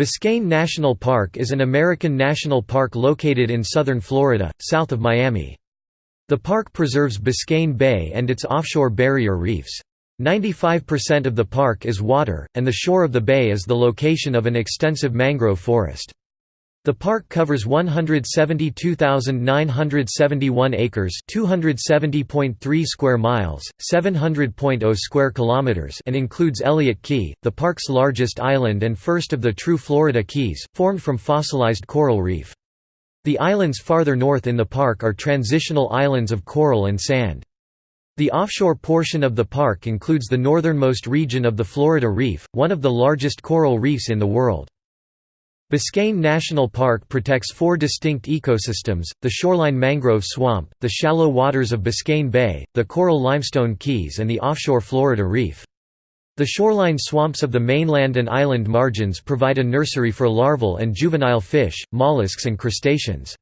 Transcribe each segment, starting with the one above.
Biscayne National Park is an American national park located in southern Florida, south of Miami. The park preserves Biscayne Bay and its offshore barrier reefs. 95% of the park is water, and the shore of the bay is the location of an extensive mangrove forest. The park covers 172,971 acres, 270.3 square miles, 700.0 square kilometers, and includes Elliott Key, the park's largest island and first of the true Florida Keys, formed from fossilized coral reef. The islands farther north in the park are transitional islands of coral and sand. The offshore portion of the park includes the northernmost region of the Florida Reef, one of the largest coral reefs in the world. Biscayne National Park protects four distinct ecosystems, the shoreline mangrove swamp, the shallow waters of Biscayne Bay, the coral limestone keys and the offshore Florida Reef. The shoreline swamps of the mainland and island margins provide a nursery for larval and juvenile fish, mollusks and crustaceans.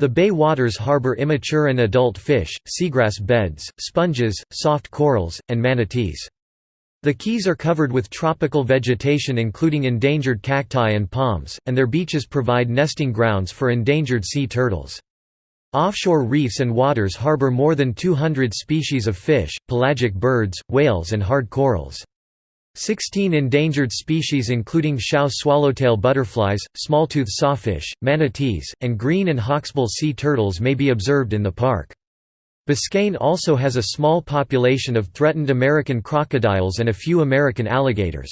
The bay waters harbor immature and adult fish, seagrass beds, sponges, soft corals, and manatees. The keys are covered with tropical vegetation including endangered cacti and palms, and their beaches provide nesting grounds for endangered sea turtles. Offshore reefs and waters harbor more than 200 species of fish, pelagic birds, whales and hard corals. Sixteen endangered species including Schaus swallowtail butterflies, smalltooth sawfish, manatees, and green and hawksbill sea turtles may be observed in the park. Biscayne also has a small population of threatened American crocodiles and a few American alligators.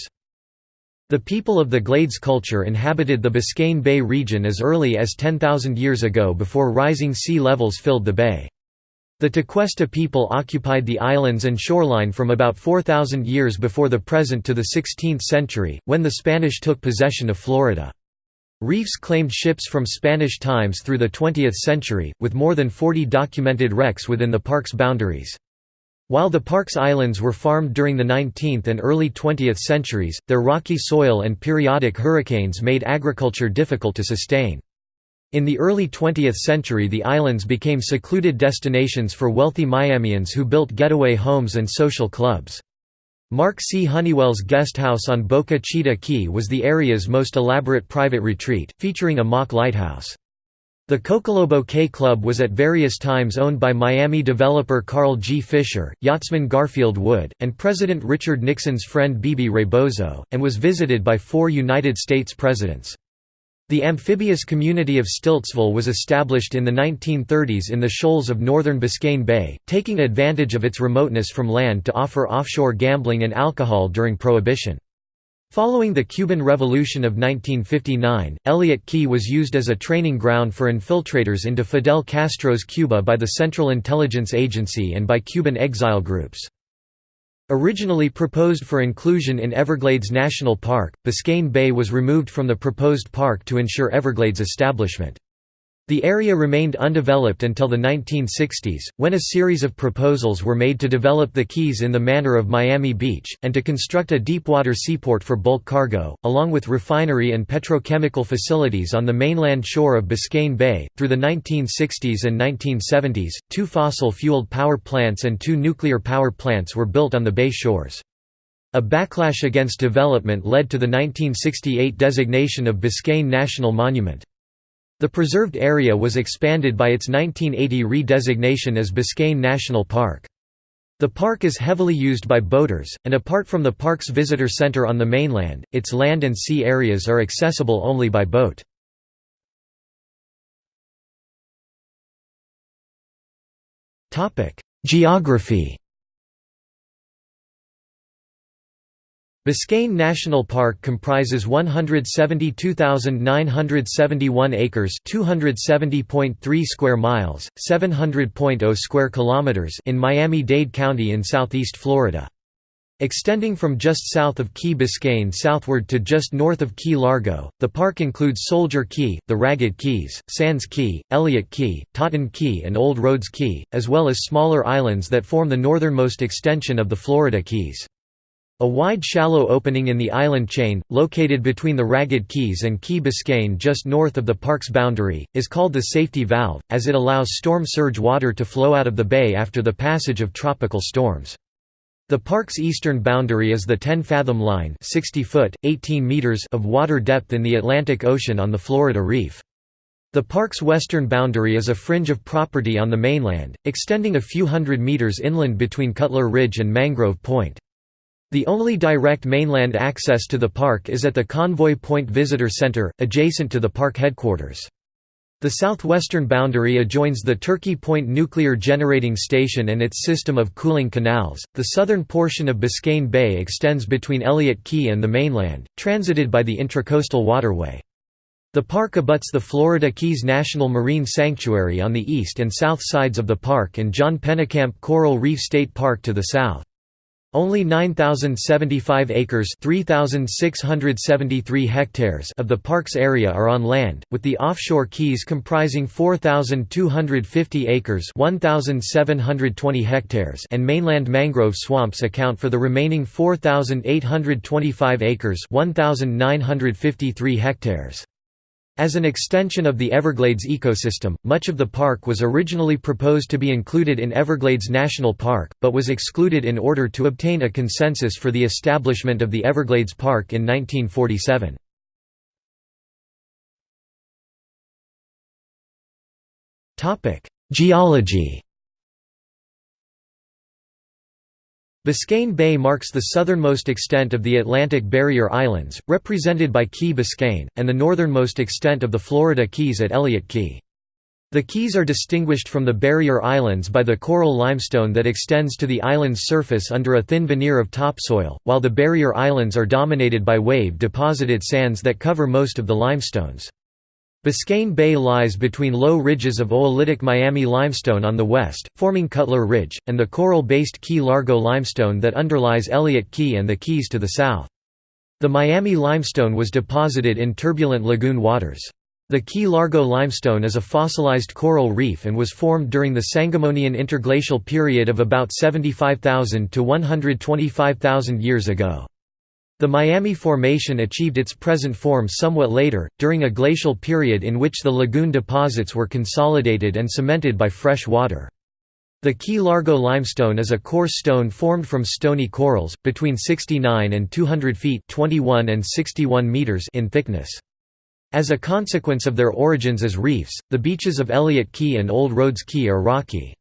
The people of the Glades culture inhabited the Biscayne Bay region as early as 10,000 years ago before rising sea levels filled the bay. The Tequesta people occupied the islands and shoreline from about 4,000 years before the present to the 16th century, when the Spanish took possession of Florida. Reefs claimed ships from Spanish times through the 20th century, with more than 40 documented wrecks within the park's boundaries. While the park's islands were farmed during the 19th and early 20th centuries, their rocky soil and periodic hurricanes made agriculture difficult to sustain. In the early 20th century the islands became secluded destinations for wealthy Miamians who built getaway homes and social clubs. Mark C. Honeywell's guest house on Boca Chita Key was the area's most elaborate private retreat, featuring a mock lighthouse. The Cocolobo Cay Club was at various times owned by Miami developer Carl G. Fisher, yachtsman Garfield Wood, and President Richard Nixon's friend Bebe Rebozo, and was visited by four United States presidents. The amphibious community of Stiltsville was established in the 1930s in the shoals of northern Biscayne Bay, taking advantage of its remoteness from land to offer offshore gambling and alcohol during Prohibition. Following the Cuban Revolution of 1959, Elliott Key was used as a training ground for infiltrators into Fidel Castro's Cuba by the Central Intelligence Agency and by Cuban exile groups. Originally proposed for inclusion in Everglades National Park, Biscayne Bay was removed from the proposed park to ensure Everglades establishment. The area remained undeveloped until the 1960s, when a series of proposals were made to develop the Keys in the manner of Miami Beach, and to construct a deepwater seaport for bulk cargo, along with refinery and petrochemical facilities on the mainland shore of Biscayne Bay. Through the 1960s and 1970s, two fossil fueled power plants and two nuclear power plants were built on the bay shores. A backlash against development led to the 1968 designation of Biscayne National Monument. The preserved area was expanded by its 1980 re-designation as Biscayne National Park. The park is heavily used by boaters, and apart from the park's visitor center on the mainland, its land and sea areas are accessible only by boat. Geography Biscayne National Park comprises 172,971 acres, 270.3 square miles, 700.0 square kilometers in Miami-Dade County in southeast Florida. Extending from just south of Key Biscayne southward to just north of Key Largo, the park includes Soldier Key, the Ragged Keys, Sands Key, Elliott Key, Totten Key and Old Rhodes Key, as well as smaller islands that form the northernmost extension of the Florida Keys. A wide shallow opening in the island chain, located between the Ragged Keys and Key Biscayne just north of the park's boundary, is called the safety valve, as it allows storm surge water to flow out of the bay after the passage of tropical storms. The park's eastern boundary is the 10-fathom line 60 foot, 18 meters of water depth in the Atlantic Ocean on the Florida Reef. The park's western boundary is a fringe of property on the mainland, extending a few hundred meters inland between Cutler Ridge and Mangrove Point. The only direct mainland access to the park is at the Convoy Point Visitor Center, adjacent to the park headquarters. The southwestern boundary adjoins the Turkey Point Nuclear Generating Station and its system of cooling canals. The southern portion of Biscayne Bay extends between Elliott Key and the mainland, transited by the Intracoastal Waterway. The park abuts the Florida Keys National Marine Sanctuary on the east and south sides of the park and John Pennekamp Coral Reef State Park to the south. Only 9,075 acres (3,673 hectares) of the park's area are on land, with the offshore keys comprising 4,250 acres (1,720 hectares) and mainland mangrove swamps account for the remaining 4,825 acres (1,953 hectares). As an extension of the Everglades ecosystem, much of the park was originally proposed to be included in Everglades National Park, but was excluded in order to obtain a consensus for the establishment of the Everglades Park in 1947. Geology Biscayne Bay marks the southernmost extent of the Atlantic Barrier Islands, represented by Key Biscayne, and the northernmost extent of the Florida Keys at Elliott Key. The Keys are distinguished from the Barrier Islands by the coral limestone that extends to the island's surface under a thin veneer of topsoil, while the Barrier Islands are dominated by wave-deposited sands that cover most of the limestones. Biscayne Bay lies between low ridges of oolitic Miami limestone on the west, forming Cutler Ridge, and the coral-based Key Largo limestone that underlies Elliott Key and the Keys to the south. The Miami limestone was deposited in turbulent lagoon waters. The Key Largo limestone is a fossilized coral reef and was formed during the Sangamonian interglacial period of about 75,000 to 125,000 years ago. The Miami Formation achieved its present form somewhat later, during a glacial period in which the lagoon deposits were consolidated and cemented by fresh water. The Key Largo limestone is a coarse stone formed from stony corals, between 69 and 200 feet 21 and 61 meters in thickness. As a consequence of their origins as reefs, the beaches of Elliott Key and Old Rhodes Key are rocky.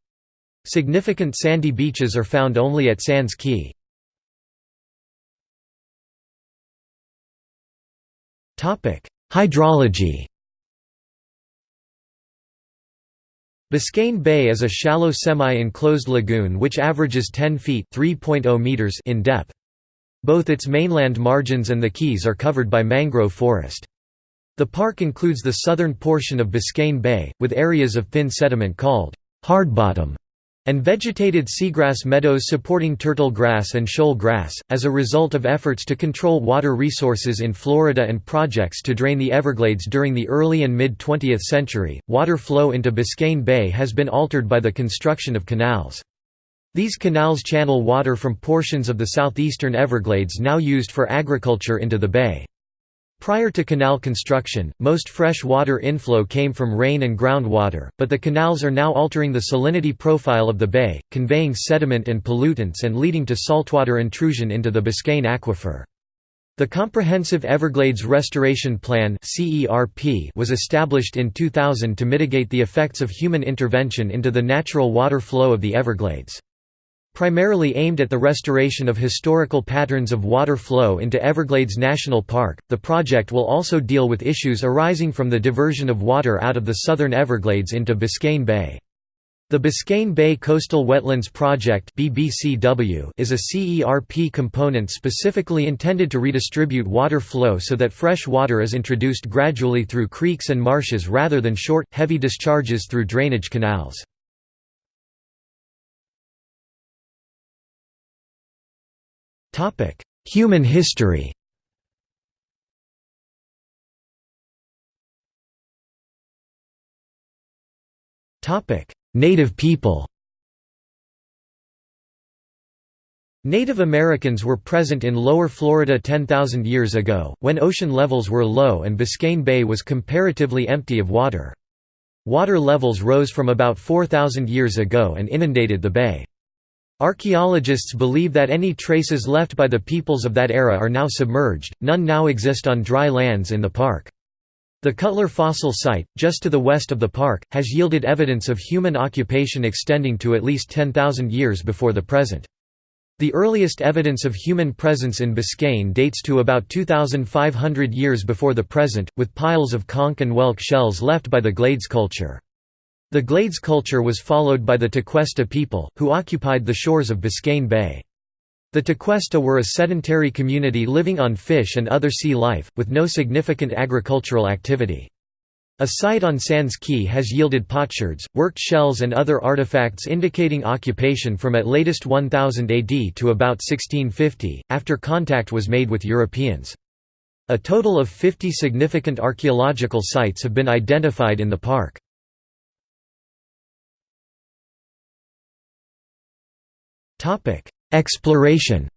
Significant sandy beaches are found only at Sands Key. Hydrology Biscayne Bay is a shallow semi-enclosed lagoon which averages 10 feet meters in depth. Both its mainland margins and the keys are covered by mangrove forest. The park includes the southern portion of Biscayne Bay, with areas of thin sediment called hardbottom and vegetated seagrass meadows supporting turtle grass and shoal grass. As a result of efforts to control water resources in Florida and projects to drain the Everglades during the early and mid 20th century, water flow into Biscayne Bay has been altered by the construction of canals. These canals channel water from portions of the southeastern Everglades now used for agriculture into the bay. Prior to canal construction, most fresh water inflow came from rain and groundwater, but the canals are now altering the salinity profile of the bay, conveying sediment and pollutants and leading to saltwater intrusion into the Biscayne aquifer. The Comprehensive Everglades Restoration Plan was established in 2000 to mitigate the effects of human intervention into the natural water flow of the Everglades. Primarily aimed at the restoration of historical patterns of water flow into Everglades National Park, the project will also deal with issues arising from the diversion of water out of the southern Everglades into Biscayne Bay. The Biscayne Bay Coastal Wetlands Project is a CERP component specifically intended to redistribute water flow so that fresh water is introduced gradually through creeks and marshes rather than short, heavy discharges through drainage canals. Human history Topic: Native people Native Americans were present in lower Florida 10,000 years ago, when ocean levels were low and Biscayne Bay was comparatively empty of water. Water levels rose from about 4,000 years ago and inundated the bay. Archaeologists believe that any traces left by the peoples of that era are now submerged, none now exist on dry lands in the park. The Cutler fossil site, just to the west of the park, has yielded evidence of human occupation extending to at least 10,000 years before the present. The earliest evidence of human presence in Biscayne dates to about 2,500 years before the present, with piles of conch and whelk shells left by the Glades culture. The Glades culture was followed by the Tequesta people, who occupied the shores of Biscayne Bay. The Tequesta were a sedentary community living on fish and other sea life, with no significant agricultural activity. A site on Sands Key has yielded potsherds, worked shells and other artifacts indicating occupation from at latest 1000 AD to about 1650, after contact was made with Europeans. A total of 50 significant archaeological sites have been identified in the park. Exploration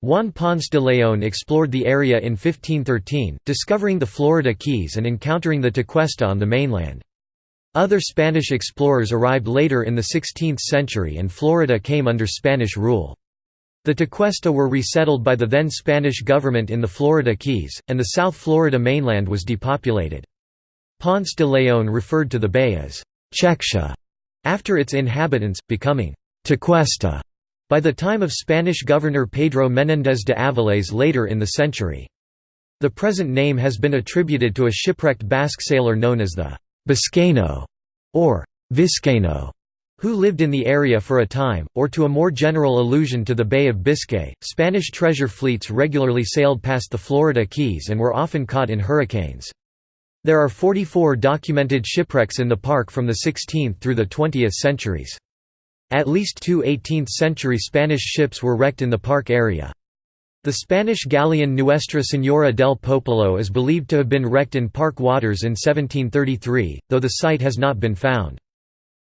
Juan Ponce de León explored the area in 1513, discovering the Florida Keys and encountering the Tequesta on the mainland. Other Spanish explorers arrived later in the 16th century and Florida came under Spanish rule. The Tequesta were resettled by the then Spanish government in the Florida Keys, and the South Florida mainland was depopulated. Ponce de León referred to the bay as Chequescha after its inhabitants, becoming Tequesta by the time of Spanish governor Pedro Menéndez de Avilés later in the century. The present name has been attributed to a shipwrecked Basque sailor known as the Biscayno or Vizcaino, who lived in the area for a time, or to a more general allusion to the Bay of Biscay. Spanish treasure fleets regularly sailed past the Florida Keys and were often caught in hurricanes. There are 44 documented shipwrecks in the park from the 16th through the 20th centuries. At least two 18th-century Spanish ships were wrecked in the park area. The Spanish galleon Nuestra Señora del Popolo is believed to have been wrecked in park waters in 1733, though the site has not been found.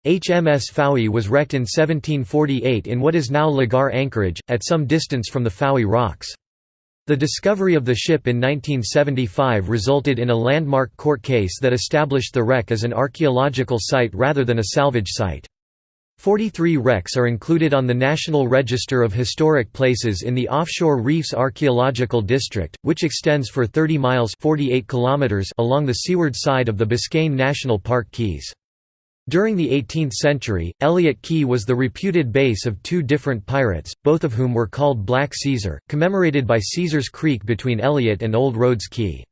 HMS Fowey was wrecked in 1748 in what is now Legare Anchorage, at some distance from the Fowey Rocks. The discovery of the ship in 1975 resulted in a landmark court case that established the wreck as an archaeological site rather than a salvage site. 43 wrecks are included on the National Register of Historic Places in the Offshore Reefs Archaeological District, which extends for 30 miles 48 kilometers along the seaward side of the Biscayne National Park Keys. During the 18th century, Elliot Key was the reputed base of two different pirates, both of whom were called Black Caesar, commemorated by Caesar's Creek between Elliot and Old Rhodes Key.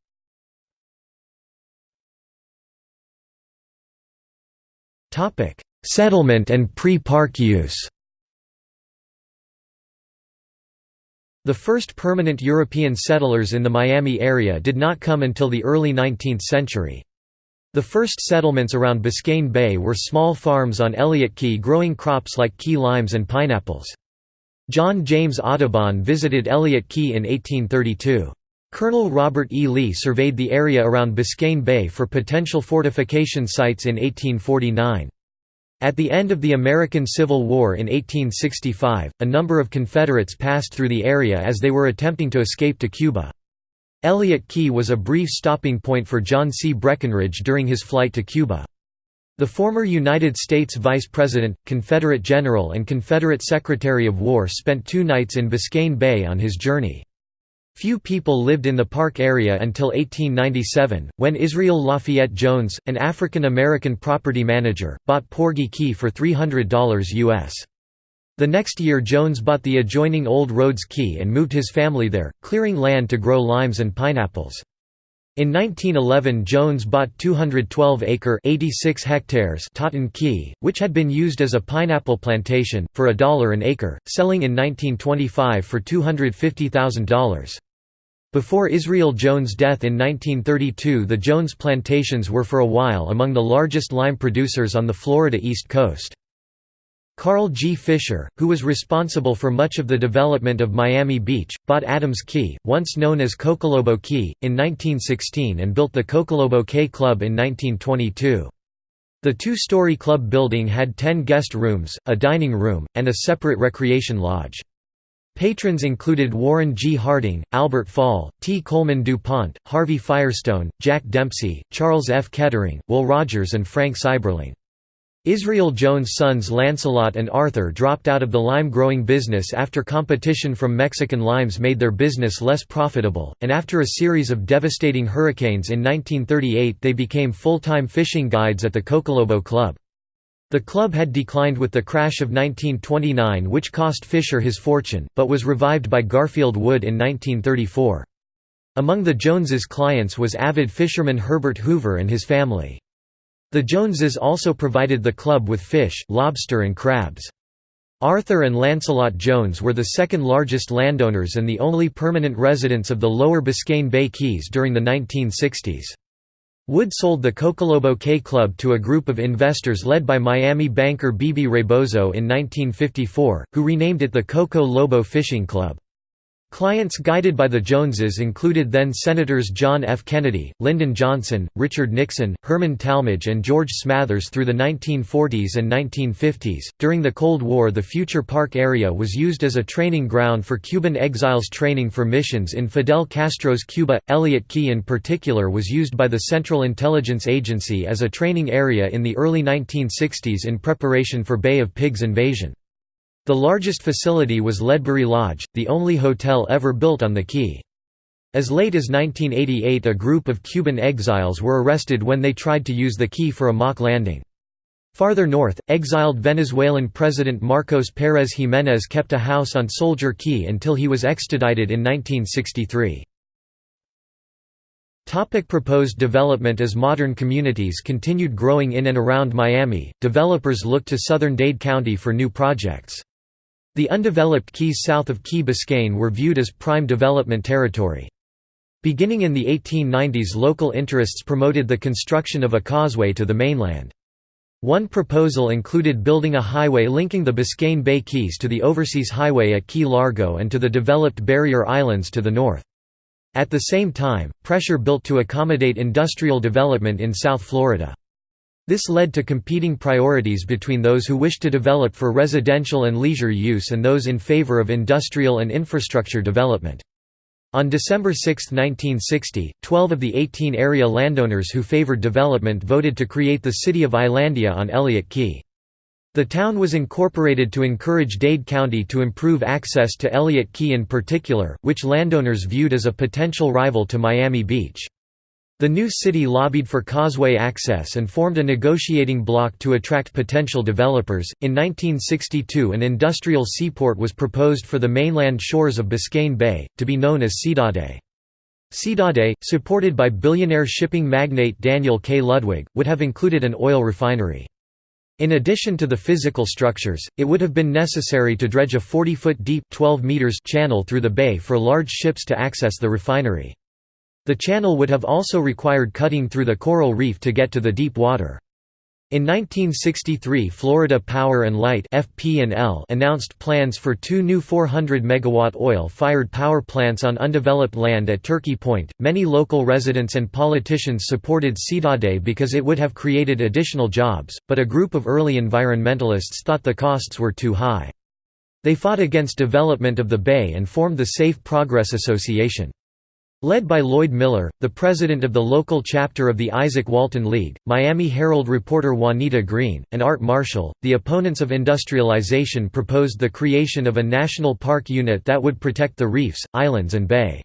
Settlement and pre-park use The first permanent European settlers in the Miami area did not come until the early 19th century. The first settlements around Biscayne Bay were small farms on Elliott Key growing crops like key limes and pineapples. John James Audubon visited Elliott Key in 1832. Colonel Robert E. Lee surveyed the area around Biscayne Bay for potential fortification sites in 1849. At the end of the American Civil War in 1865, a number of Confederates passed through the area as they were attempting to escape to Cuba. Elliot Key was a brief stopping point for John C. Breckinridge during his flight to Cuba. The former United States Vice President, Confederate General and Confederate Secretary of War spent two nights in Biscayne Bay on his journey. Few people lived in the park area until 1897, when Israel Lafayette Jones, an African American property manager, bought Porgy Key for $300 U.S. The next year Jones bought the adjoining Old Rhodes Key and moved his family there, clearing land to grow limes and pineapples. In 1911 Jones bought 212-acre Totten Key, which had been used as a pineapple plantation, for a dollar an acre, selling in 1925 for $250,000. Before Israel Jones' death in 1932 the Jones plantations were for a while among the largest lime producers on the Florida East Coast. Carl G. Fisher, who was responsible for much of the development of Miami Beach, bought Adams Key, once known as Cocolobo Key, in 1916 and built the Cocolobo Cay Club in 1922. The two-story club building had ten guest rooms, a dining room, and a separate recreation lodge. Patrons included Warren G. Harding, Albert Fall, T. Coleman DuPont, Harvey Firestone, Jack Dempsey, Charles F. Kettering, Will Rogers and Frank Seiberling. Israel Jones' sons Lancelot and Arthur dropped out of the lime growing business after competition from Mexican limes made their business less profitable, and after a series of devastating hurricanes in 1938 they became full-time fishing guides at the Cocolobo Club. The club had declined with the crash of 1929 which cost Fisher his fortune, but was revived by Garfield Wood in 1934. Among the Joneses' clients was avid fisherman Herbert Hoover and his family. The Joneses also provided the club with fish, lobster and crabs. Arthur and Lancelot Jones were the second largest landowners and the only permanent residents of the lower Biscayne Bay Keys during the 1960s. Wood sold the Cocolobo Cay Club to a group of investors led by Miami banker Bebe Rebozo in 1954, who renamed it the Coco Lobo Fishing Club. Clients guided by the Joneses included then-Senators John F. Kennedy, Lyndon Johnson, Richard Nixon, Herman Talmadge, and George Smathers through the 1940s and 1950s. During the Cold War, the future park area was used as a training ground for Cuban exiles training for missions in Fidel Castro's Cuba. Elliott Key, in particular, was used by the Central Intelligence Agency as a training area in the early 1960s in preparation for Bay of Pigs invasion. The largest facility was Ledbury Lodge, the only hotel ever built on the key. As late as 1988 a group of Cuban exiles were arrested when they tried to use the key for a mock landing. Farther north, exiled Venezuelan President Marcos Pérez Jiménez kept a house on Soldier Key until he was extradited in 1963. Topic proposed development As modern communities continued growing in and around Miami, developers looked to southern Dade County for new projects. The undeveloped keys south of Key Biscayne were viewed as prime development territory. Beginning in the 1890s local interests promoted the construction of a causeway to the mainland. One proposal included building a highway linking the Biscayne Bay Keys to the Overseas Highway at Key Largo and to the developed Barrier Islands to the north. At the same time, pressure built to accommodate industrial development in South Florida. This led to competing priorities between those who wished to develop for residential and leisure use and those in favor of industrial and infrastructure development. On December 6, 1960, 12 of the 18 area landowners who favored development voted to create the city of Islandia on Elliott Key. The town was incorporated to encourage Dade County to improve access to Elliott Key in particular, which landowners viewed as a potential rival to Miami Beach. The new city lobbied for causeway access and formed a negotiating bloc to attract potential developers. In 1962, an industrial seaport was proposed for the mainland shores of Biscayne Bay, to be known as Seadade. Seadade, supported by billionaire shipping magnate Daniel K. Ludwig, would have included an oil refinery. In addition to the physical structures, it would have been necessary to dredge a 40-foot deep 12 meters channel through the bay for large ships to access the refinery. The channel would have also required cutting through the coral reef to get to the deep water. In 1963 Florida Power and Light announced plans for two new 400 megawatt oil-fired power plants on undeveloped land at Turkey Point. Many local residents and politicians supported Seadade because it would have created additional jobs, but a group of early environmentalists thought the costs were too high. They fought against development of the bay and formed the Safe Progress Association. Led by Lloyd Miller, the president of the local chapter of the Izaak Walton League, Miami Herald reporter Juanita Green, and Art Marshall, the opponents of industrialization proposed the creation of a national park unit that would protect the reefs, islands and bay.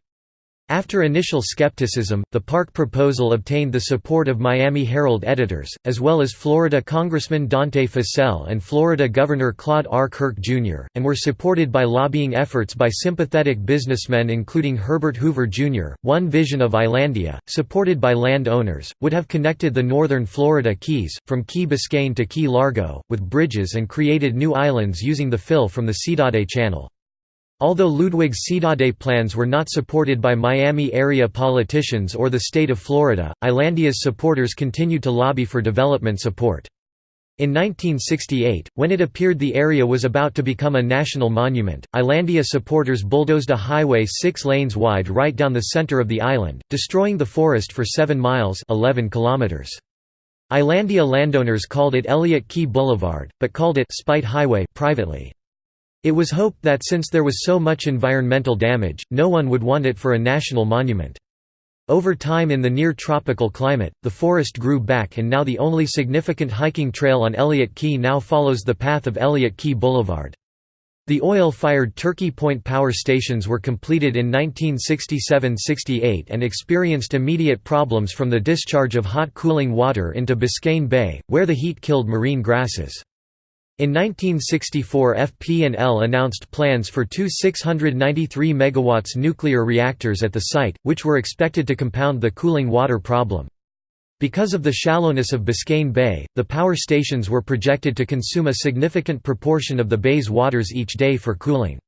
After initial skepticism, the park proposal obtained the support of Miami Herald editors, as well as Florida Congressman Dante Fascell and Florida Governor Claude R. Kirk, Jr., and were supported by lobbying efforts by sympathetic businessmen including Herbert Hoover, Jr. One vision of Islandia, supported by land owners, would have connected the northern Florida Keys, from Key Biscayne to Key Largo, with bridges and created new islands using the fill from the Seadade Channel. Although Ludwig's Seadade plans were not supported by Miami area politicians or the state of Florida, Islandia's supporters continued to lobby for development support. In 1968, when it appeared the area was about to become a national monument, Islandia supporters bulldozed a highway six lanes wide right down the center of the island, destroying the forest for 7 miles 11 kilometers. Islandia landowners called it Elliott Key Boulevard, but called it Spite Highway privately. It was hoped that since there was so much environmental damage, no one would want it for a national monument. Over time in the near-tropical climate, the forest grew back and now the only significant hiking trail on Elliott Key now follows the path of Elliott Key Boulevard. The oil-fired Turkey Point power stations were completed in 1967–68 and experienced immediate problems from the discharge of hot cooling water into Biscayne Bay, where the heat killed marine grasses. In 1964 FP&L announced plans for two 693 MW nuclear reactors at the site, which were expected to compound the cooling water problem. Because of the shallowness of Biscayne Bay, the power stations were projected to consume a significant proportion of the bay's waters each day for cooling.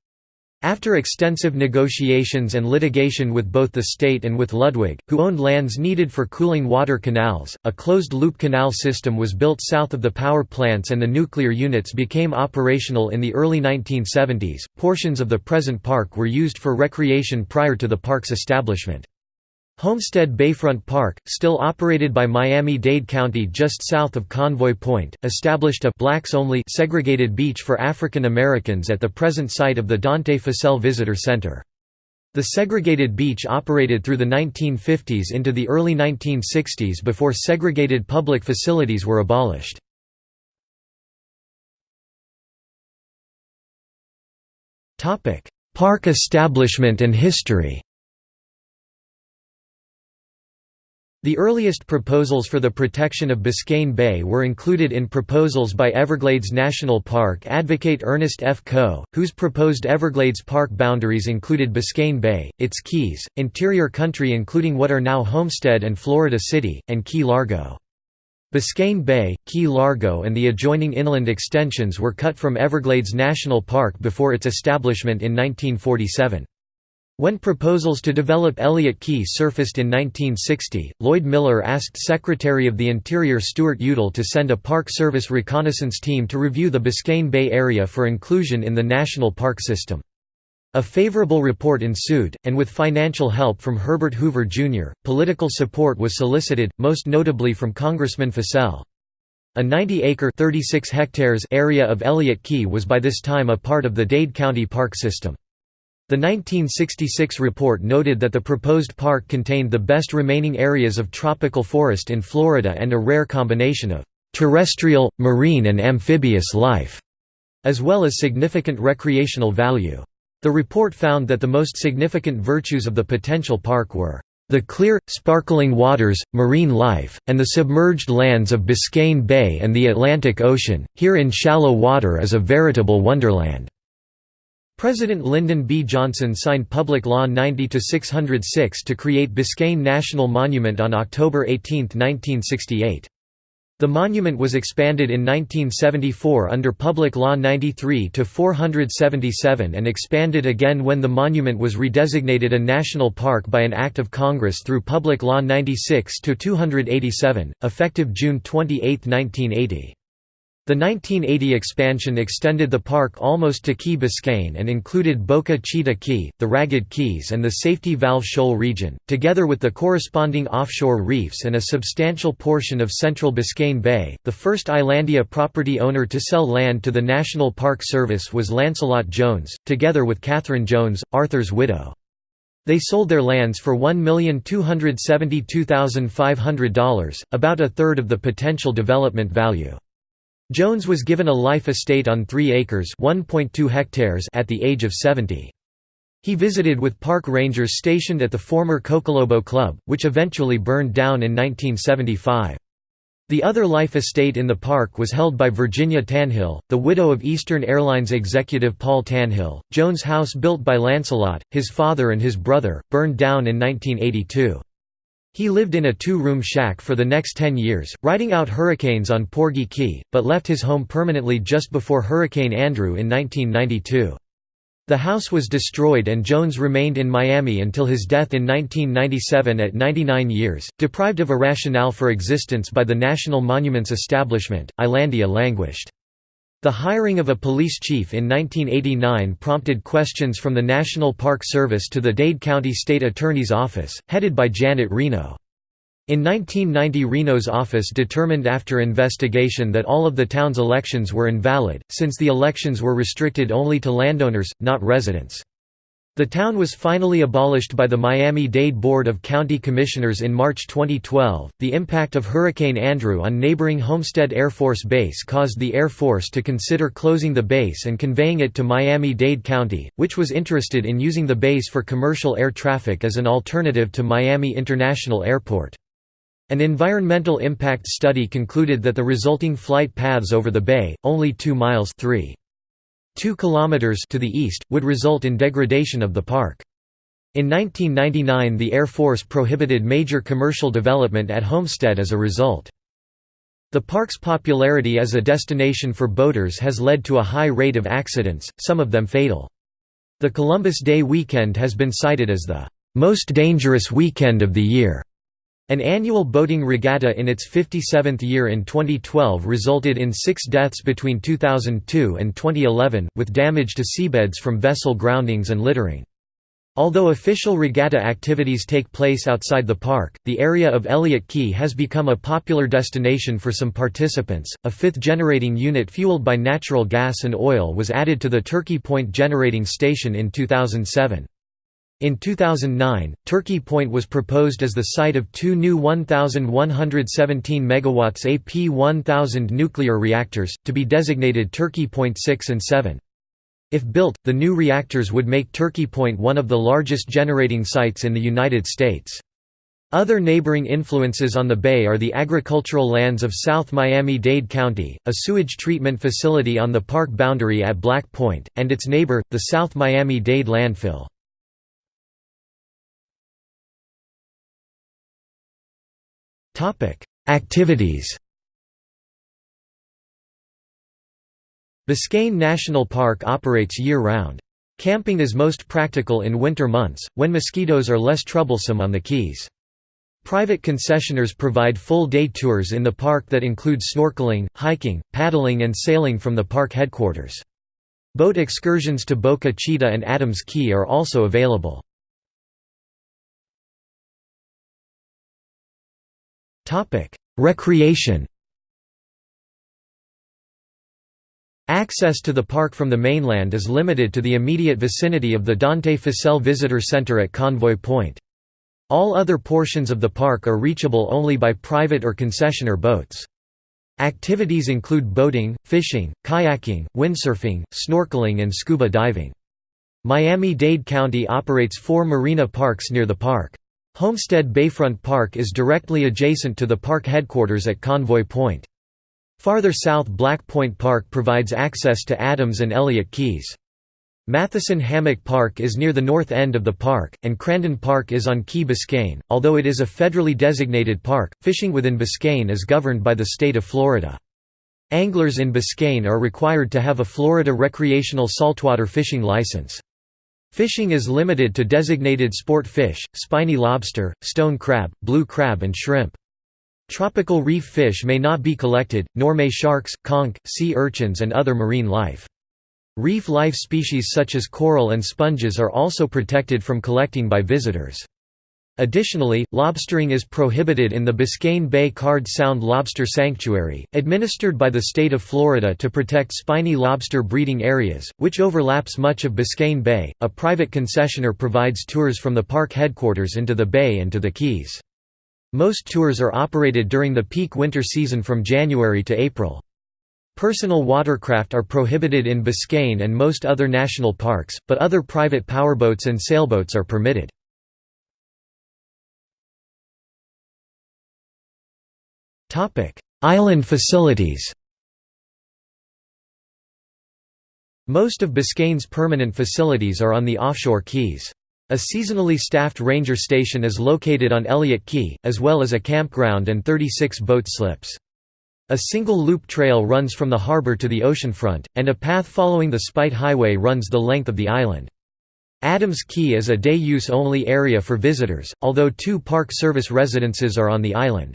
After extensive negotiations and litigation with both the state and with Ludwig, who owned lands needed for cooling water canals, a closed-loop canal system was built south of the power plants and the nuclear units became operational in the early 1970s. Portions of the present park were used for recreation prior to the park's establishment. Homestead Bayfront Park, still operated by Miami-Dade County just south of Convoy Point, established a blacks-only segregated beach for African Americans at the present site of the Dante Fascell Visitor Center. The segregated beach operated through the 1950s into the early 1960s before segregated public facilities were abolished. Park establishment and history The earliest proposals for the protection of Biscayne Bay were included in proposals by Everglades National Park advocate Ernest F. Coe, whose proposed Everglades Park boundaries included Biscayne Bay, its keys, interior country including what are now Homestead and Florida City, and Key Largo. Biscayne Bay, Key Largo and the adjoining inland extensions were cut from Everglades National Park before its establishment in 1947. When proposals to develop Elliott Key surfaced in 1960, Lloyd Miller asked Secretary of the Interior Stuart Udall to send a Park Service reconnaissance team to review the Biscayne Bay area for inclusion in the national park system. A favorable report ensued, and with financial help from Herbert Hoover, Jr., political support was solicited, most notably from Congressman Fascell. A 90-acre area of Elliott Key was by this time a part of the Dade County Park System. The 1966 report noted that the proposed park contained the best remaining areas of tropical forest in Florida and a rare combination of terrestrial, marine and amphibious life, as well as significant recreational value. The report found that the most significant virtues of the potential park were the clear, sparkling waters, marine life, and the submerged lands of Biscayne Bay and the Atlantic Ocean, here in shallow water is a veritable wonderland. President Lyndon B. Johnson signed Public Law 90-606 to create Biscayne National Monument on October 18, 1968. The monument was expanded in 1974 under Public Law 93-477 and expanded again when the monument was redesignated a national park by an Act of Congress through Public Law 96-287, effective June 28, 1980. The 1980 expansion extended the park almost to Key Biscayne and included Boca Chita Key, the Ragged Keys and the Safety Valve Shoal region, together with the corresponding offshore reefs and a substantial portion of central Biscayne Bay. The first Islandia property owner to sell land to the National Park Service was Lancelot Jones, together with Catherine Jones, Arthur's widow. They sold their lands for $1,272,500, about a third of the potential development value. Jones was given a life estate on 3 acres hectares at the age of 70. He visited with park rangers stationed at the former Cocolobo Club, which eventually burned down in 1975. The other life estate in the park was held by Virginia Tanhill, the widow of Eastern Airlines executive Paul Tanhill. Jones' house built by Lancelot, his father and his brother, burned down in 1982. He lived in a two-room shack for the next ten years, riding out hurricanes on Porgy Key, but left his home permanently just before Hurricane Andrew in 1992. The house was destroyed and Jones remained in Miami until his death in 1997 at 99 years. Deprived of a rationale for existence by the National Monuments Establishment, Islandia languished. The hiring of a police chief in 1989 prompted questions from the National Park Service to the Dade County State Attorney's Office, headed by Janet Reno. In 1990 Reno's office determined after investigation that all of the town's elections were invalid, since the elections were restricted only to landowners, not residents. The town was finally abolished by the Miami Dade Board of County Commissioners in March 2012. The impact of Hurricane Andrew on neighboring Homestead Air Force Base caused the Air Force to consider closing the base and conveying it to Miami Dade County, which was interested in using the base for commercial air traffic as an alternative to Miami International Airport. An environmental impact study concluded that the resulting flight paths over the bay, only 2 miles 3. 2 kilometers to the east, would result in degradation of the park. In 1999 the Air Force prohibited major commercial development at Homestead as a result. The park's popularity as a destination for boaters has led to a high rate of accidents, some of them fatal. The Columbus Day weekend has been cited as the most dangerous weekend of the year. An annual boating regatta in its 57th year in 2012 resulted in six deaths between 2002 and 2011, with damage to seabeds from vessel groundings and littering. Although official regatta activities take place outside the park, the area of Elliott Key has become a popular destination for some participants. A fifth generating unit fueled by natural gas and oil was added to the Turkey Point generating station in 2007. In 2009, Turkey Point was proposed as the site of two new 1,117 MW AP1000 nuclear reactors, to be designated Turkey Point 6 and 7. If built, the new reactors would make Turkey Point one of the largest generating sites in the United States. Other neighboring influences on the bay are the agricultural lands of South Miami-Dade County, a sewage treatment facility on the park boundary at Black Point, and its neighbor, the South Miami-Dade landfill. Activities Biscayne National Park operates year-round. Camping is most practical in winter months, when mosquitoes are less troublesome on the Keys. Private concessioners provide full-day tours in the park that include snorkeling, hiking, paddling and sailing from the park headquarters. Boat excursions to Boca Chita and Adams Key are also available. Recreation Access to the park from the mainland is limited to the immediate vicinity of the Dante Fascell Visitor Center at Convoy Point. All other portions of the park are reachable only by private or concessioner boats. Activities include boating, fishing, kayaking, windsurfing, snorkeling and scuba diving. Miami-Dade County operates four marina parks near the park. Homestead Bayfront Park is directly adjacent to the park headquarters at Convoy Point. Farther south Black Point Park provides access to Adams and Elliott Keys. Matheson Hammock Park is near the north end of the park, and Crandon Park is on Key Biscayne. Although it is a federally designated park, fishing within Biscayne is governed by the state of Florida. Anglers in Biscayne are required to have a Florida recreational saltwater fishing license. Fishing is limited to designated sport fish, spiny lobster, stone crab, blue crab and shrimp. Tropical reef fish may not be collected, nor may sharks, conch, sea urchins and other marine life. Reef life species such as coral and sponges are also protected from collecting by visitors. Additionally, lobstering is prohibited in the Biscayne Bay Card Sound Lobster Sanctuary, administered by the state of Florida to protect spiny lobster breeding areas, which overlaps much of Biscayne Bay. A private concessioner provides tours from the park headquarters into the bay and to the Keys. Most tours are operated during the peak winter season from January to April. Personal watercraft are prohibited in Biscayne and most other national parks, but other private powerboats and sailboats are permitted. Topic: Island facilities. Most of Biscayne's permanent facilities are on the offshore keys. A seasonally staffed ranger station is located on Elliott Key, as well as a campground and 36 boat slips. A single loop trail runs from the harbor to the oceanfront, and a path following the Spite Highway runs the length of the island. Adams Key is a day-use only area for visitors, although two Park Service residences are on the island.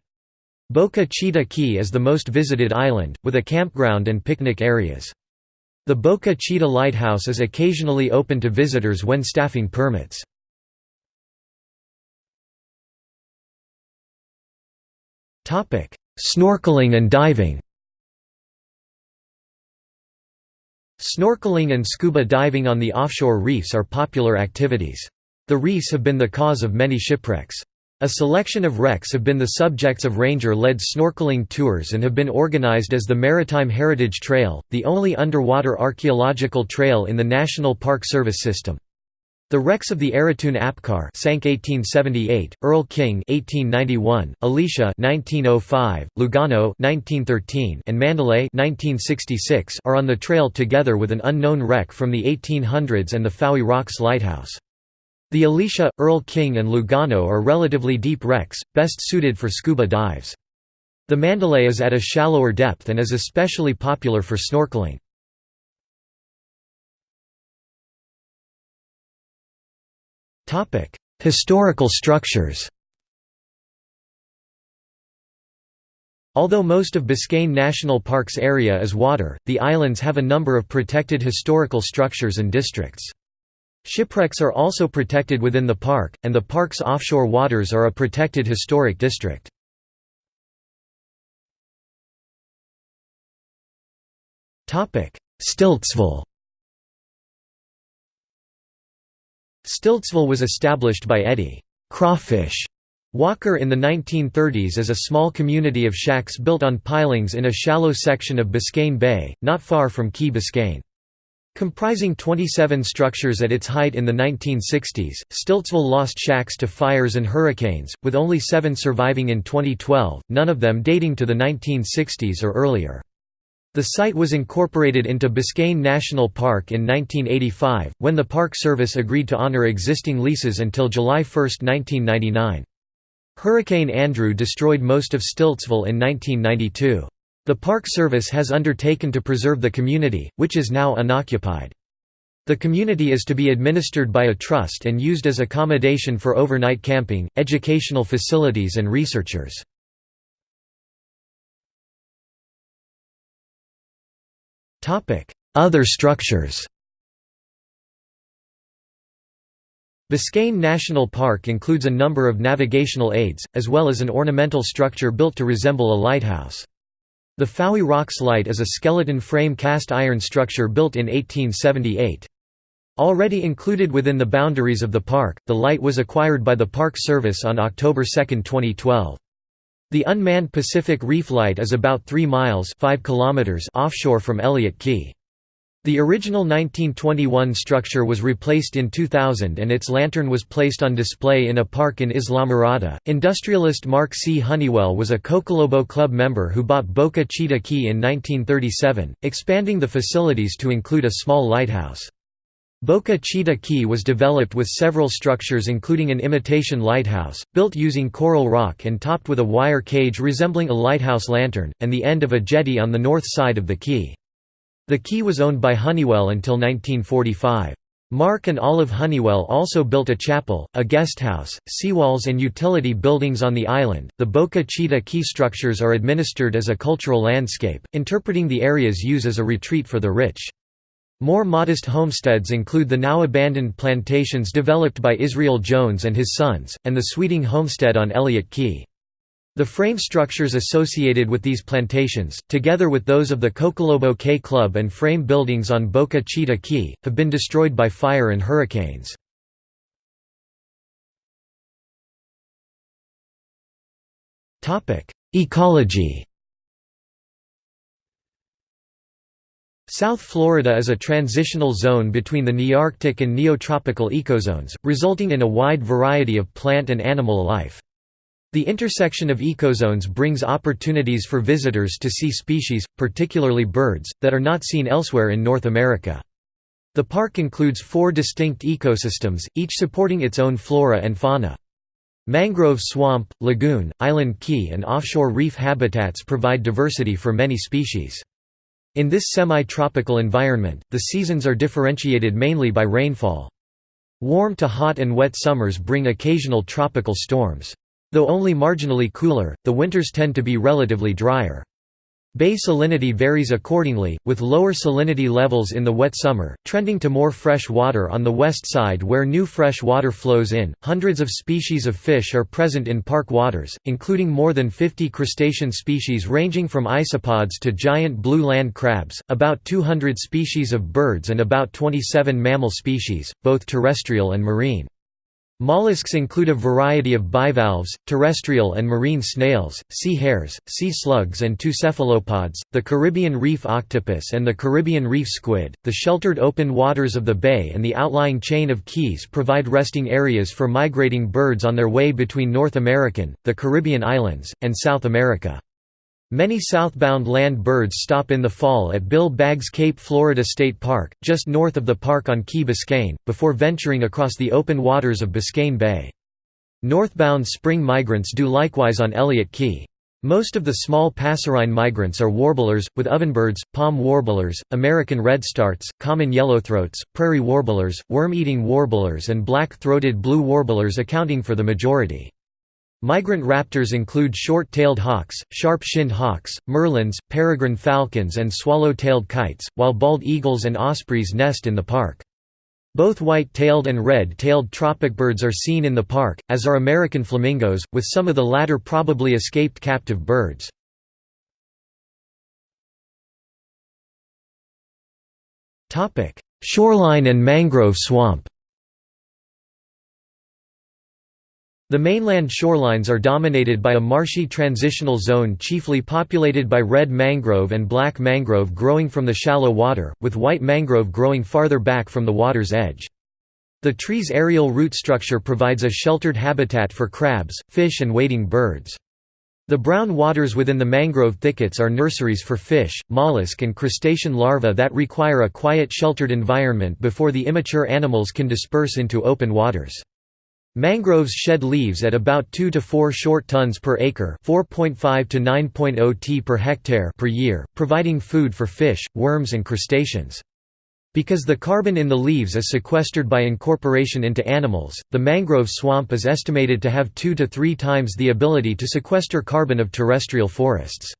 Boca Chita Key is the most visited island, with a campground and picnic areas. The Boca Chita Lighthouse is occasionally open to visitors when staffing permits. Snorkeling and diving Snorkeling and scuba diving on the offshore reefs are popular activities. The reefs have been the cause of many shipwrecks. A selection of wrecks have been the subjects of ranger-led snorkeling tours and have been organized as the Maritime Heritage Trail, the only underwater archaeological trail in the National Park Service system. The wrecks of the Arratoon Apcar sank 1878, Erl King 1891, Alicia 1905, Lugano 1913, and Mandalay 1966 are on the trail together with an unknown wreck from the 1800s and the Fowey Rocks Lighthouse. The Alicia, Erl King and Lugano are relatively deep wrecks, best suited for scuba dives. The Mandalay is at a shallower depth and is especially popular for snorkeling. Historical structures Although most of Biscayne National Park's area is water, the islands have a number of protected historical structures and districts. Shipwrecks are also protected within the park, and the park's offshore waters are a protected historic district. Stiltsville Stiltsville was established by Eddie Crawfish Walker in the 1930s as a small community of shacks built on pilings in a shallow section of Biscayne Bay, not far from Key Biscayne. Comprising 27 structures at its height in the 1960s, Stiltsville lost shacks to fires and hurricanes, with only seven surviving in 2012, none of them dating to the 1960s or earlier. The site was incorporated into Biscayne National Park in 1985, when the Park Service agreed to honor existing leases until July 1, 1999. Hurricane Andrew destroyed most of Stiltsville in 1992. The Park Service has undertaken to preserve the community, which is now unoccupied. The community is to be administered by a trust and used as accommodation for overnight camping, educational facilities and researchers. Other structures Biscayne National Park includes a number of navigational aids, as well as an ornamental structure built to resemble a lighthouse. The Fowey Rocks Light is a skeleton frame cast iron structure built in 1878. Already included within the boundaries of the park, the light was acquired by the Park Service on October 2, 2012. The unmanned Pacific Reef Light is about 3 miles 5 kilometers offshore from Elliott Key. The original 1921 structure was replaced in 2000 and its lantern was placed on display in a park in Islamorada. Industrialist Mark C. Honeywell was a Cocolobo Club member who bought Boca Chita Key in 1937, expanding the facilities to include a small lighthouse. Boca Chita Key was developed with several structures including an imitation lighthouse, built using coral rock and topped with a wire cage resembling a lighthouse lantern, and the end of a jetty on the north side of the key. The key was owned by Honeywell until 1945. Mark and Olive Honeywell also built a chapel, a guesthouse, seawalls, and utility buildings on the island. The Boca Chita Key structures are administered as a cultural landscape, interpreting the area's use as a retreat for the rich. More modest homesteads include the now abandoned plantations developed by Israel Jones and his sons, and the Sweeting homestead on Elliott Key. The frame structures associated with these plantations, together with those of the Cocolobo Cay Club and frame buildings on Boca Chita Key, have been destroyed by fire and hurricanes. Ecology South Florida is a transitional zone between the Nearctic and Neotropical ecozones, resulting in a wide variety of plant and animal life. The intersection of ecozones brings opportunities for visitors to see species, particularly birds, that are not seen elsewhere in North America. The park includes four distinct ecosystems, each supporting its own flora and fauna. Mangrove swamp, lagoon, island key and offshore reef habitats provide diversity for many species. In this semi-tropical environment, the seasons are differentiated mainly by rainfall. Warm to hot and wet summers bring occasional tropical storms. Though only marginally cooler, the winters tend to be relatively drier. Bay salinity varies accordingly, with lower salinity levels in the wet summer, trending to more fresh water on the west side where new fresh water flows in. Hundreds of species of fish are present in park waters, including more than 50 crustacean species ranging from isopods to giant blue land crabs, about 200 species of birds, and about 27 mammal species, both terrestrial and marine. Mollusks include a variety of bivalves, terrestrial and marine snails, sea hares, sea slugs, and two cephalopods, the Caribbean reef octopus and the Caribbean reef squid. The sheltered open waters of the bay and the outlying chain of keys provide resting areas for migrating birds on their way between North American, the Caribbean islands, and South America. Many southbound land birds stop in the fall at Bill Baggs Cape Florida State Park, just north of the park on Key Biscayne, before venturing across the open waters of Biscayne Bay. Northbound spring migrants do likewise on Elliott Key. Most of the small passerine migrants are warblers, with ovenbirds, palm warblers, American redstarts, common yellowthroats, prairie warblers, worm-eating warblers and black-throated blue warblers accounting for the majority. Migrant raptors include short-tailed hawks, sharp-shinned hawks, merlins, peregrine falcons and swallow-tailed kites, while bald eagles and ospreys nest in the park. Both white-tailed and red-tailed tropic birds are seen in the park, as are American flamingos, with some of the latter probably escaped captive birds. Shoreline and mangrove swamp The mainland shorelines are dominated by a marshy transitional zone chiefly populated by red mangrove and black mangrove growing from the shallow water, with white mangrove growing farther back from the water's edge. The tree's aerial root structure provides a sheltered habitat for crabs, fish and wading birds. The brown waters within the mangrove thickets are nurseries for fish, mollusk and crustacean larvae that require a quiet sheltered environment before the immature animals can disperse into open waters. Mangroves shed leaves at about 2 to 4 short tons per acre 4.5 to 9.0 t per hectare per year, providing food for fish, worms and crustaceans. Because the carbon in the leaves is sequestered by incorporation into animals, the mangrove swamp is estimated to have 2 to 3 times the ability to sequester carbon of terrestrial forests.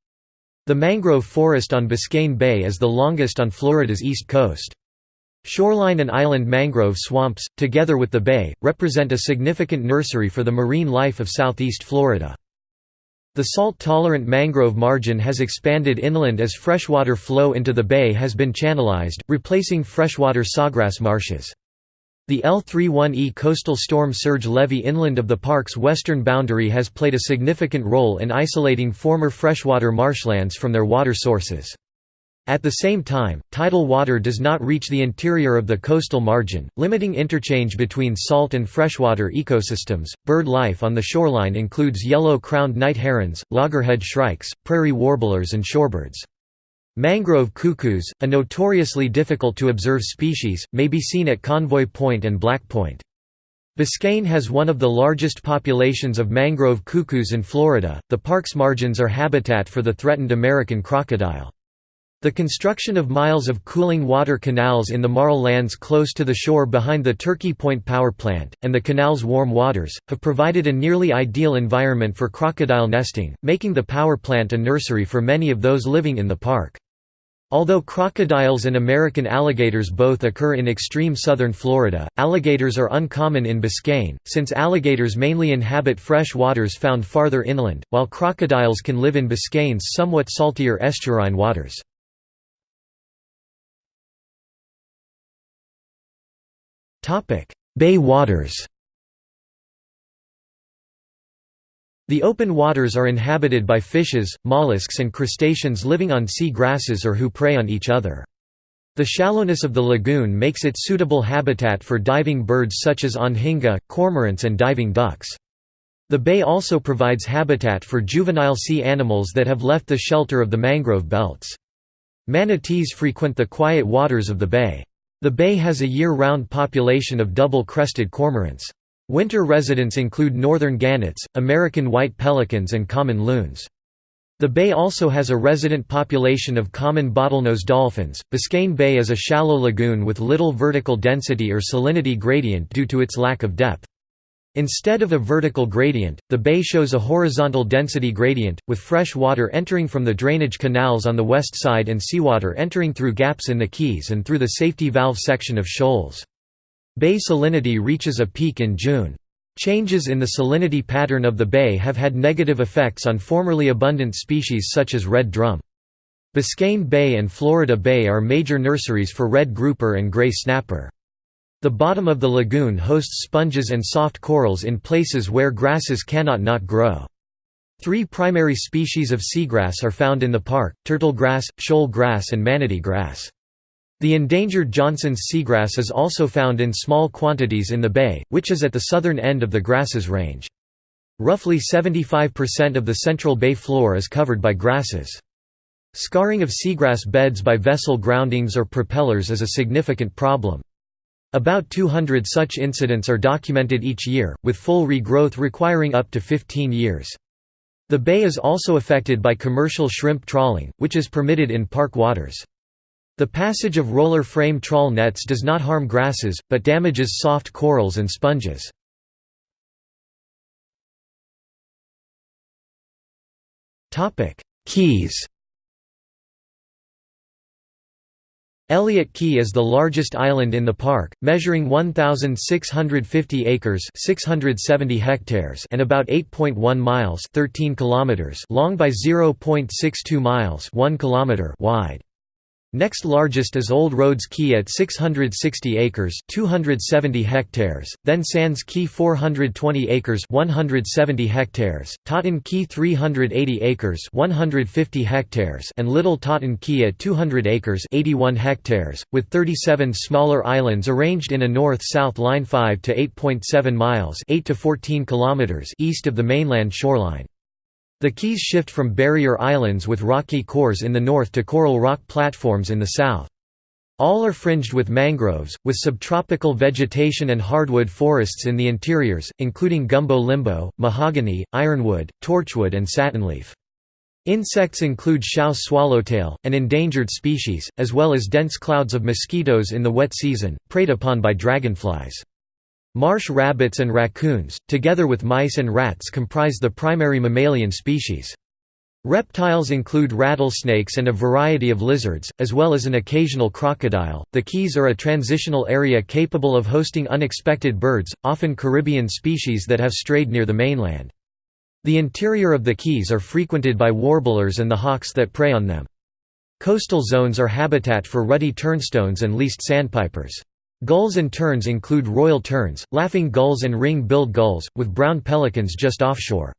The mangrove forest on Biscayne Bay is the longest on Florida's east coast. Shoreline and island mangrove swamps, together with the bay, represent a significant nursery for the marine life of southeast Florida. The salt-tolerant mangrove margin has expanded inland as freshwater flow into the bay has been channelized, replacing freshwater sawgrass marshes. The L31E coastal storm surge levee inland of the park's western boundary has played a significant role in isolating former freshwater marshlands from their water sources. At the same time, tidal water does not reach the interior of the coastal margin, limiting interchange between salt and freshwater ecosystems. Bird life on the shoreline includes yellow crowned night herons, loggerhead shrikes, prairie warblers, and shorebirds. Mangrove cuckoos, a notoriously difficult to observe species, may be seen at Convoy Point and Black Point. Biscayne has one of the largest populations of mangrove cuckoos in Florida. The park's margins are habitat for the threatened American crocodile. The construction of miles of cooling water canals in the marl lands close to the shore behind the Turkey Point power plant, and the canal's warm waters, have provided a nearly ideal environment for crocodile nesting, making the power plant a nursery for many of those living in the park. Although crocodiles and American alligators both occur in extreme southern Florida, alligators are uncommon in Biscayne, since alligators mainly inhabit fresh waters found farther inland, while crocodiles can live in Biscayne's somewhat saltier estuarine waters. Bay waters The open waters are inhabited by fishes, mollusks and crustaceans living on sea grasses or who prey on each other. The shallowness of the lagoon makes it suitable habitat for diving birds such as anhinga, cormorants and diving ducks. The bay also provides habitat for juvenile sea animals that have left the shelter of the mangrove belts. Manatees frequent the quiet waters of the bay. The bay has a year-round population of double-crested cormorants. Winter residents include northern gannets, American white pelicans and common loons. The bay also has a resident population of common bottlenose dolphins. Biscayne Bay is a shallow lagoon with little vertical density or salinity gradient due to its lack of depth. Instead of a vertical gradient, the bay shows a horizontal density gradient, with fresh water entering from the drainage canals on the west side and seawater entering through gaps in the keys and through the safety valve section of shoals. Bay salinity reaches a peak in June. Changes in the salinity pattern of the bay have had negative effects on formerly abundant species such as red drum. Biscayne Bay and Florida Bay are major nurseries for red grouper and gray snapper. The bottom of the lagoon hosts sponges and soft corals in places where grasses cannot not grow. Three primary species of seagrass are found in the park, turtle grass, shoal grass and manatee grass. The endangered Johnson's seagrass is also found in small quantities in the bay, which is at the southern end of the grasses range. Roughly 75% of the central bay floor is covered by grasses. Scarring of seagrass beds by vessel groundings or propellers is a significant problem. About 200 such incidents are documented each year, with full regrowth requiring up to 15 years. The bay is also affected by commercial shrimp trawling, which is permitted in park waters. The passage of roller frame trawl nets does not harm grasses, but damages soft corals and sponges. Keys Elliott Key is the largest island in the park, measuring 1,650 acres 670 hectares and about 8.1 miles 13 kilometers long by 0.62 miles 1 kilometer wide. Next largest is Old Rhodes Key at 660 acres 270 hectares, then Sands Key 420 acres 170 hectares, Totten Key 380 acres 150 hectares and Little Totten Key at 200 acres 81 hectares, with 37 smaller islands arranged in a north-south line 5 to 8.7 miles 8 to 14 kilometers east of the mainland shoreline. The keys shift from barrier islands with rocky cores in the north to coral rock platforms in the south. All are fringed with mangroves, with subtropical vegetation and hardwood forests in the interiors, including gumbo limbo, mahogany, ironwood, torchwood and satinleaf. Insects include Schaus swallowtail, an endangered species, as well as dense clouds of mosquitoes in the wet season, preyed upon by dragonflies. Marsh rabbits and raccoons, together with mice and rats comprise the primary mammalian species. Reptiles include rattlesnakes and a variety of lizards, as well as an occasional crocodile. The Keys are a transitional area capable of hosting unexpected birds, often Caribbean species that have strayed near the mainland. The interior of the Keys are frequented by warblers and the hawks that prey on them. Coastal zones are habitat for ruddy turnstones and least sandpipers. Gulls and terns include royal terns, laughing gulls and ring-billed gulls, with brown pelicans just offshore.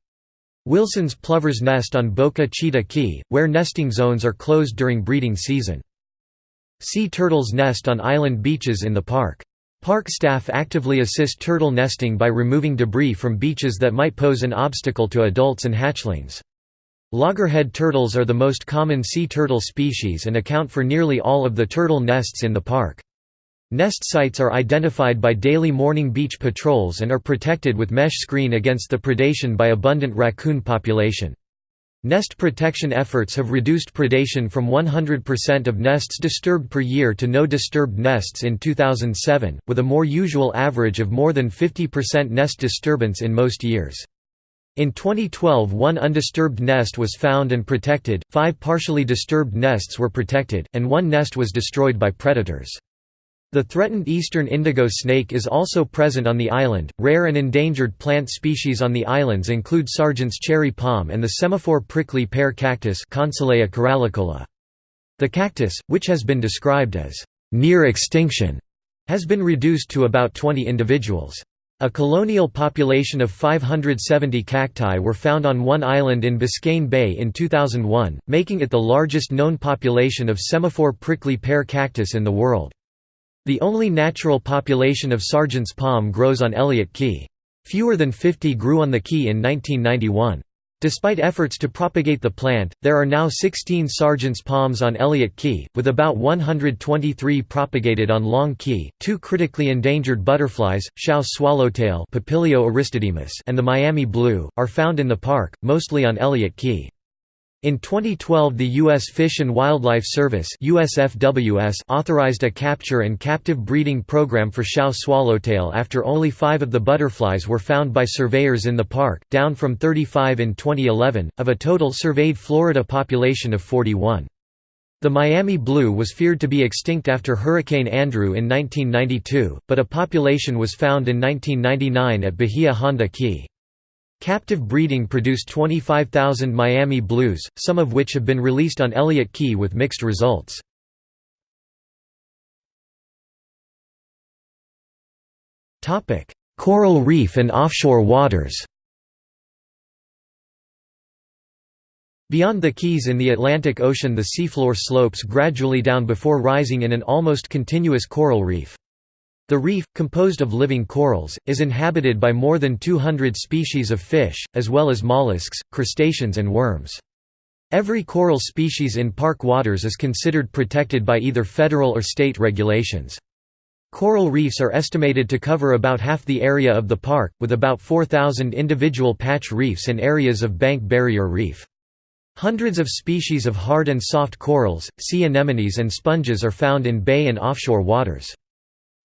Wilson's plovers nest on Boca Chita Key, where nesting zones are closed during breeding season. Sea turtles nest on island beaches in the park. Park staff actively assist turtle nesting by removing debris from beaches that might pose an obstacle to adults and hatchlings. Loggerhead turtles are the most common sea turtle species and account for nearly all of the turtle nests in the park. Nest sites are identified by daily morning beach patrols and are protected with mesh screen against the predation by abundant raccoon population. Nest protection efforts have reduced predation from 100% of nests disturbed per year to no disturbed nests in 2007, with a more usual average of more than 50% nest disturbance in most years. In 2012 one undisturbed nest was found and protected, five partially disturbed nests were protected, and one nest was destroyed by predators. The threatened eastern indigo snake is also present on the island. Rare and endangered plant species on the islands include Sargent's cherry palm and the semaphore prickly pear cactus. The cactus, which has been described as near extinction, has been reduced to about 20 individuals. A colonial population of 570 cacti were found on one island in Biscayne Bay in 2001, making it the largest known population of semaphore prickly pear cactus in the world. The only natural population of Sargent's palm grows on Elliott Key. Fewer than 50 grew on the key in 1991. Despite efforts to propagate the plant, there are now 16 Sargent's palms on Elliott Key, with about 123 propagated on Long Key. Two critically endangered butterflies, Schaus swallowtail and the Miami blue, are found in the park, mostly on Elliott Key. In 2012 the U.S. Fish and Wildlife Service USFWS authorized a capture and captive breeding program for Schaus swallowtail after only five of the butterflies were found by surveyors in the park, down from 35 in 2011, of a total surveyed Florida population of 41. The Miami blue was feared to be extinct after Hurricane Andrew in 1992, but a population was found in 1999 at Bahia Honda Key. Captive breeding produced 25,000 Miami Blues, some of which have been released on Elliott Key with mixed results. Coral reef and offshore waters Beyond the Keys in the Atlantic Ocean the seafloor slopes gradually down before rising in an almost continuous coral reef. The reef, composed of living corals, is inhabited by more than 200 species of fish, as well as mollusks, crustaceans and worms. Every coral species in park waters is considered protected by either federal or state regulations. Coral reefs are estimated to cover about half the area of the park, with about 4,000 individual patch reefs and areas of bank barrier reef. Hundreds of species of hard and soft corals, sea anemones and sponges are found in bay and offshore waters.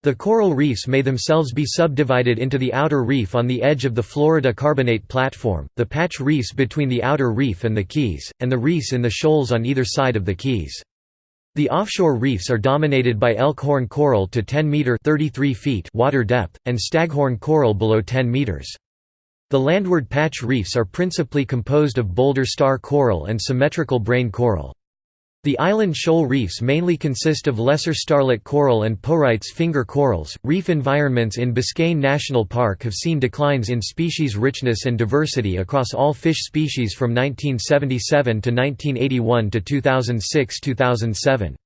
The coral reefs may themselves be subdivided into the outer reef on the edge of the Florida Carbonate Platform, the patch reefs between the outer reef and the keys, and the reefs in the shoals on either side of the keys. The offshore reefs are dominated by elkhorn coral to 10 meter 33 feet water depth, and staghorn coral below 10 meters. The landward patch reefs are principally composed of boulder star coral and symmetrical brain coral. The island shoal reefs mainly consist of lesser starlet coral and Porites finger corals. Reef environments in Biscayne National Park have seen declines in species richness and diversity across all fish species from 1977 to 1981 to 2006-2007.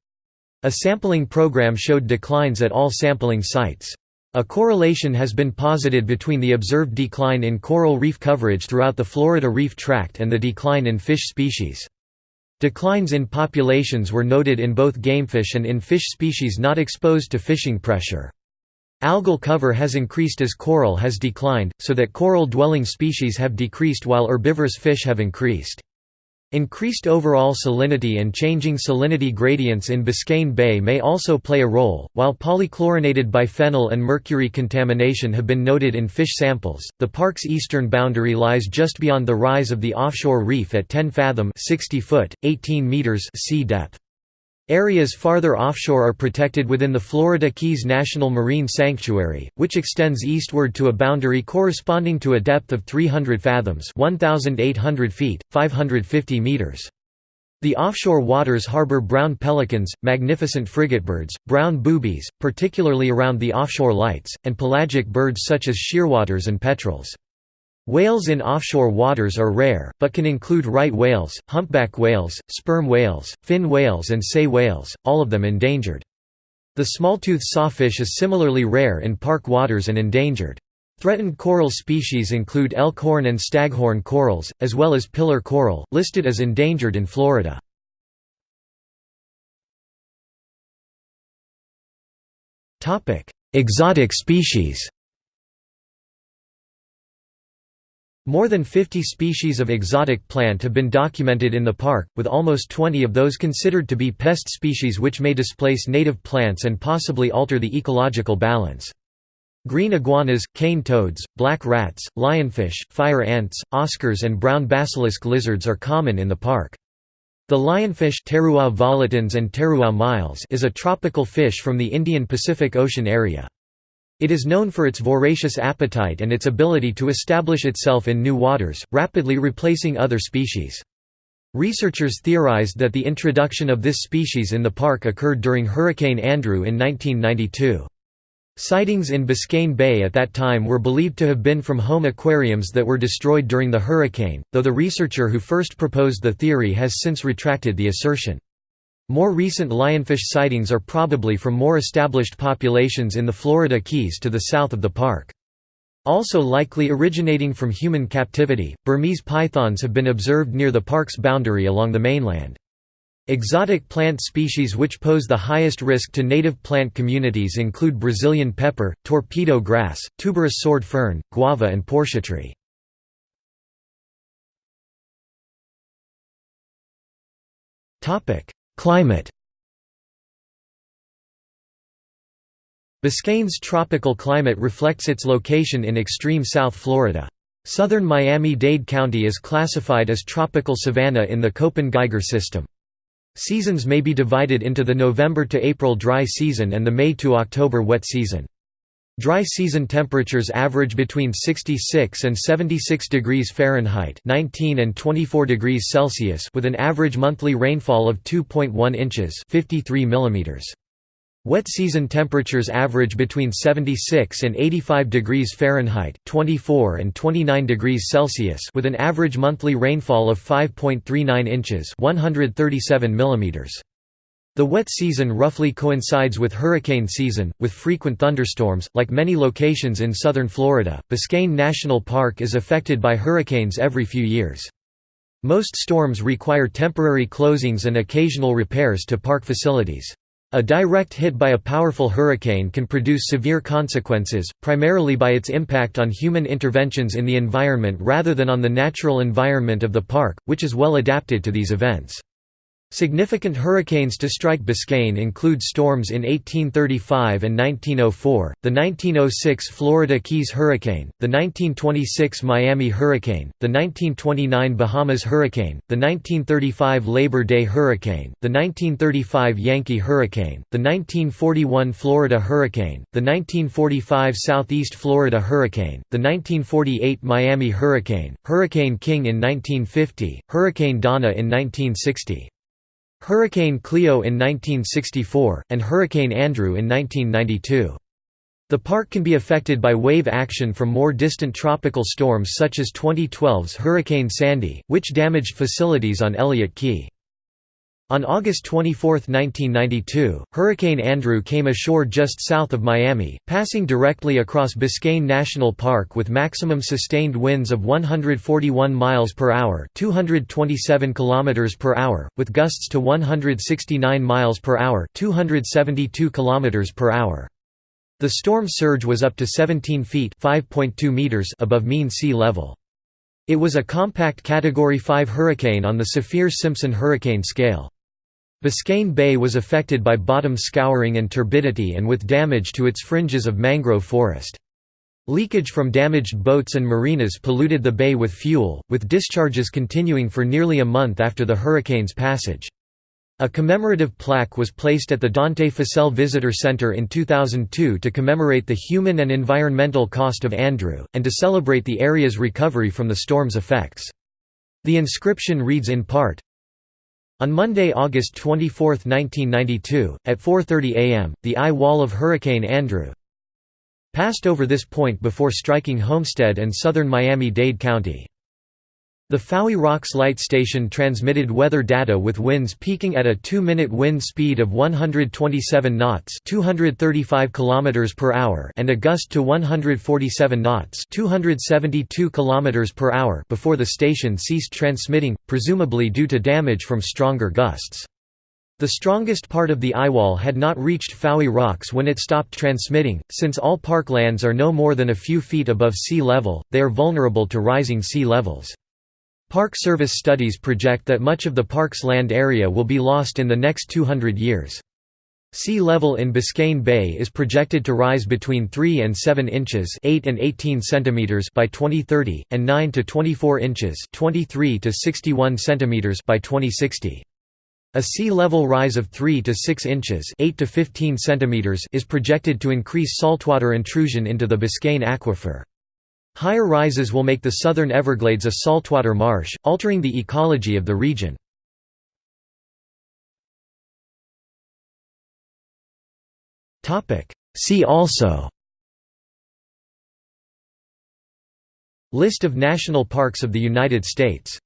A sampling program showed declines at all sampling sites. A correlation has been posited between the observed decline in coral reef coverage throughout the Florida Reef Tract and the decline in fish species. Declines in populations were noted in both gamefish and in fish species not exposed to fishing pressure. Algal cover has increased as coral has declined, so that coral-dwelling species have decreased while herbivorous fish have increased. Increased overall salinity and changing salinity gradients in Biscayne Bay may also play a role. While polychlorinated biphenyl and mercury contamination have been noted in fish samples, the park's eastern boundary lies just beyond the rise of the offshore reef at 10 fathom (60 foot, 18 meters) sea depth. Areas farther offshore are protected within the Florida Keys National Marine Sanctuary, which extends eastward to a boundary corresponding to a depth of 300 fathoms 1,800 feet, 550 meters. The offshore waters harbor brown pelicans, magnificent frigatebirds, brown boobies, particularly around the offshore lights, and pelagic birds such as shearwaters and petrels. Whales in offshore waters are rare, but can include right whales, humpback whales, sperm whales, fin whales and sei whales, all of them endangered. The smalltooth sawfish is similarly rare in park waters and endangered. Threatened coral species include elkhorn and staghorn corals, as well as pillar coral, listed as endangered in Florida. Exotic species More than 50 species of exotic plant have been documented in the park, with almost 20 of those considered to be pest species which may displace native plants and possibly alter the ecological balance. Green iguanas, cane toads, black rats, lionfish, fire ants, oscars and brown basilisk lizards are common in the park. The lionfish Pterois volitans and Pterois miles is a tropical fish from the Indian Pacific Ocean area. It is known for its voracious appetite and its ability to establish itself in new waters, rapidly replacing other species. Researchers theorized that the introduction of this species in the park occurred during Hurricane Andrew in 1992. Sightings in Biscayne Bay at that time were believed to have been from home aquariums that were destroyed during the hurricane, though the researcher who first proposed the theory has since retracted the assertion. More recent lionfish sightings are probably from more established populations in the Florida Keys to the south of the park. Also likely originating from human captivity, Burmese pythons have been observed near the park's boundary along the mainland. Exotic plant species which pose the highest risk to native plant communities include Brazilian pepper, torpedo grass, tuberous sword fern, guava and portia tree. Climate Biscayne's tropical climate reflects its location in extreme South Florida. Southern Miami-Dade County is classified as tropical savanna in the Köppen-Geiger system. Seasons may be divided into the November to April dry season and the May to October wet season. Dry season temperatures average between 66 and 76 degrees Fahrenheit 19 and 24 degrees Celsius with an average monthly rainfall of 2.1 inches 53 millimeters. Wet season temperatures average between 76 and 85 degrees Fahrenheit 24 and 29 degrees Celsius with an average monthly rainfall of 5.39 inches 137 millimeters. The wet season roughly coincides with hurricane season, with frequent thunderstorms. Like many locations in southern Florida, Biscayne National Park is affected by hurricanes every few years. Most storms require temporary closings and occasional repairs to park facilities. A direct hit by a powerful hurricane can produce severe consequences, primarily by its impact on human interventions in the environment rather than on the natural environment of the park, which is well adapted to these events. Significant hurricanes to strike Biscayne include storms in 1835 and 1904, the 1906 Florida Keys Hurricane, the 1926 Miami Hurricane, the 1929 Bahamas Hurricane, the 1935 Labor Day Hurricane, the 1935 Yankee Hurricane, the 1941 Florida Hurricane, the 1945 Southeast Florida Hurricane, the 1948 Miami Hurricane, Hurricane King in 1950, Hurricane Donna in 1960. Hurricane Cleo in 1964, and Hurricane Andrew in 1992. The park can be affected by wave action from more distant tropical storms such as 2012's Hurricane Sandy, which damaged facilities on Elliott Key. On August 24, 1992, Hurricane Andrew came ashore just south of Miami, passing directly across Biscayne National Park with maximum sustained winds of 141 miles per hour, 227 kilometers per hour, with gusts to 169 miles per hour, 272 kilometers per hour. The storm surge was up to 17 feet (5.2 meters) above mean sea level. It was a compact Category 5 hurricane on the Saffir-Simpson hurricane scale. Biscayne Bay was affected by bottom scouring and turbidity and with damage to its fringes of mangrove forest. Leakage from damaged boats and marinas polluted the bay with fuel, with discharges continuing for nearly a month after the hurricane's passage. A commemorative plaque was placed at the Dante Fascell Visitor Center in 2002 to commemorate the human and environmental cost of Andrew, and to celebrate the area's recovery from the storm's effects. The inscription reads in part, on Monday, August 24, 1992, at 4.30 am, the eye wall of Hurricane Andrew passed over this point before striking Homestead and southern Miami-Dade County. The Fowey Rocks Light Station transmitted weather data with winds peaking at a 2-minute wind speed of 127 knots (235 km per hour) and a gust to 147 knots (272 km per hour) before the station ceased transmitting, presumably due to damage from stronger gusts. The strongest part of the eyewall had not reached Fowey Rocks when it stopped transmitting. Since all parklands are no more than a few feet above sea level, they are vulnerable to rising sea levels. Park Service studies project that much of the park's land area will be lost in the next 200 years. Sea level in Biscayne Bay is projected to rise between 3 and 7 inches 8 and 18 centimeters by 2030, and 9 to 24 inches 23 to 61 centimeters by 2060. A sea level rise of 3 to 6 inches 8 to 15 centimeters is projected to increase saltwater intrusion into the Biscayne aquifer. Higher rises will make the southern Everglades a saltwater marsh, altering the ecology of the region. See also List of national parks of the United States